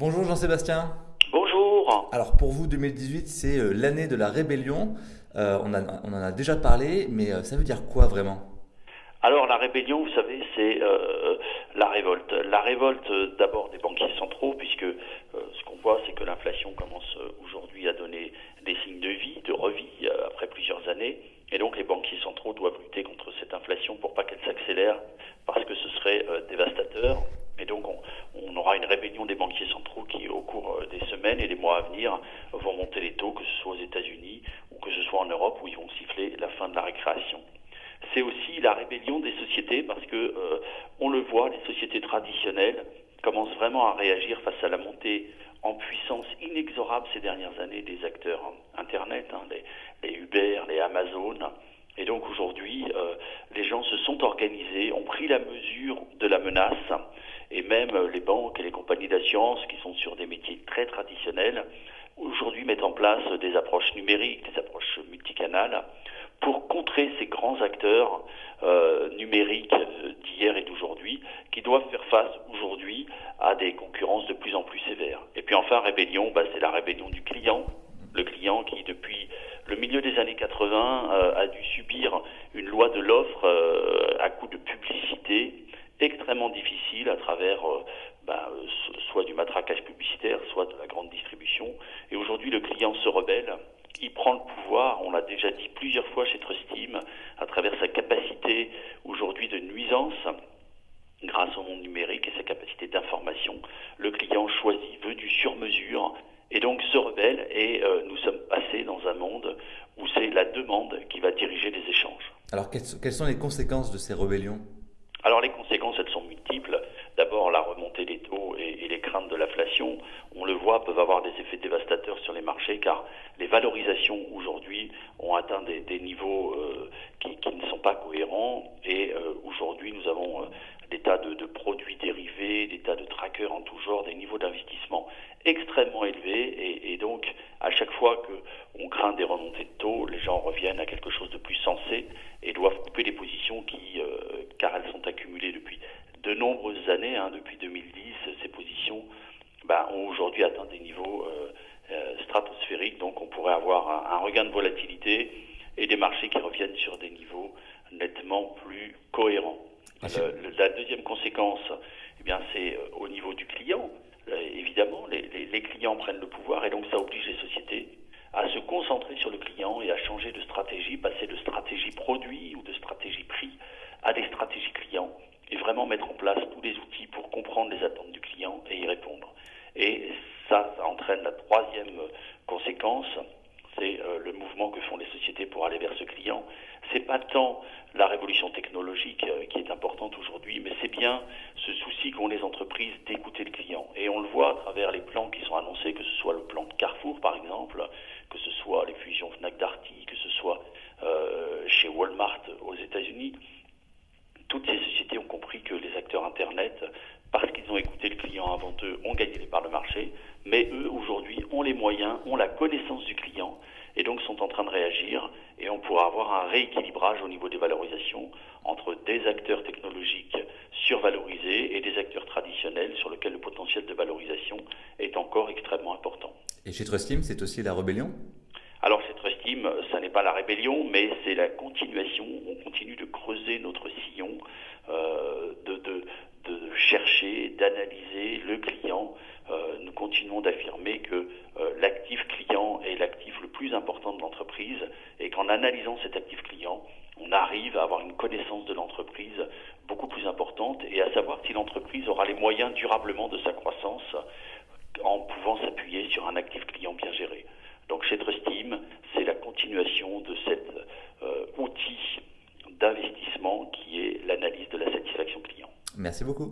Bonjour Jean-Sébastien. Bonjour. Alors pour vous, 2018, c'est euh, l'année de la rébellion. Euh, on, en a déjà parlé, mais euh, ça veut dire quoi vraiment? Alors la rébellion, vous savez, c'est la révolte. La révolte d'abord des banquiers centraux, puisque ce qu'on voit, c'est que l'inflation commence aujourd'hui à donner des signes de vie, de revie après plusieurs années, et donc les banquiers centraux doivent lutter contre cette inflation pour pas qu'elle s'accélère, parce que ce serait dévastateur. Et donc on, aura une rébellion des banquiers centraux qui, au cours euh, des semaines et des mois à venir, vont monter les taux, que ce soit aux États-Unis ou que ce soit en Europe, où ils vont siffler la fin de la récréation. C'est aussi la rébellion des sociétés parce que euh, on le voit, les sociétés traditionnelles commencent vraiment à réagir face à la montée en puissance inexorable ces dernières années des acteurs Internet, hein, les, Uber, les Amazon. Et donc aujourd'hui, euh, les gens se sont organisés, ont pris la mesure de la menace et même euh, les banques et les compagnies d'assurance qui sont sur des métiers très traditionnels, aujourd'hui mettent en place des approches numériques, des approches multicanales, pour contrer ces grands acteurs euh, numériques euh, d'hier et d'aujourd'hui, qui doivent faire face aujourd'hui à des concurrences de plus en plus sévères. Et puis enfin, rébellion, bah, c'est la rébellion du client, le client qui, depuis le milieu des années 80, euh, a dû subir une loi de l'offre à coup de publicité difficile à travers euh, ben, soit du matraquage publicitaire, soit de la grande distribution. Et aujourd'hui, le client se rebelle. Il prend le pouvoir, on l'a déjà dit plusieurs fois chez Trustim, à travers sa capacité aujourd'hui de nuisance grâce au monde numérique et sa capacité d'information. Le client choisit, veut du sur-mesure et donc se rebelle et euh, nous sommes passés dans un monde où c'est la demande qui va diriger les échanges. Alors quelles sont les conséquences de ces rébellions alors les conséquences, elles sont multiples. D'abord, la remontée des taux et, les craintes on le voit, peuvent avoir des effets dévastateurs sur les marchés car les valorisations aujourd'hui ont atteint des, niveaux euh, qui, ne sont pas cohérents. Et euh, aujourd'hui nous avons euh, des tas de, produits dérivés, des tas de trackers en tout genre, des niveaux d'investissement extrêmement élevés. Et, donc à chaque fois qu'on craint des remontées de taux, les gens reviennent à quelque chose de plus sensé et doivent couper les positions qui, car elles sont accumulées depuis de nombreuses années, hein, depuis 2010, ces positions bah, ont aujourd'hui atteint des niveaux euh, euh, stratosphériques, donc on pourrait avoir un, regain de volatilité et des marchés qui reviennent sur des niveaux nettement plus cohérents. Ah, la deuxième conséquence, eh bien, c'est euh, au niveau du client. évidemment, les, les, clients prennent le pouvoir et donc ça oblige les sociétés à se concentrer sur le client et à changer de stratégie, passer de stratégie produit ou de stratégie prix à des stratégies clients et vraiment mettre en place tous les outils pour comprendre les attentes du client et y répondre. Et ça, entraîne la troisième conséquence, c'est euh, le mouvement que font les sociétés pour aller vers ce client. C'est pas tant la révolution technologique euh, qui est importante aujourd'hui, mais c'est bien ce souci qu'ont les entreprises d'écouter le client. Et on le voit à travers les plans qui sont annoncés, que ce soit le plan de Carrefour par exemple, que ce soit les fusions Fnac Darty, que ce soit euh, chez Walmart aux États-Unis toutes ces sociétés ont compris que les acteurs Internet, parce qu'ils ont écouté le avant eux, ont gagné les parts de marché, mais eux, aujourd'hui, ont les moyens, ont la connaissance du client, et donc sont en train de réagir, et on pourra avoir un rééquilibrage au niveau des valorisations entre des acteurs technologiques survalorisés et des acteurs traditionnels sur lesquels le potentiel de valorisation est encore extrêmement important. Et chez Trustim, c'est aussi la rébellion? Alors cette estime, ça n'est pas la rébellion, mais c'est la continuation. On continue de creuser notre sillon, d'analyser le client. Euh, nous continuons d'affirmer que euh, l'actif client est l'actif le plus important de l'entreprise et qu'en analysant cet actif client, on arrive à avoir une connaissance de l'entreprise beaucoup plus importante et à savoir si l'entreprise aura les moyens durablement de sa croissance en pouvant s'appuyer sur un actif client bien géré. Donc chez Trustim, c'est la continuation de cet euh, outil d'investissement qui est l'analyse de la satisfaction client. Merci beaucoup.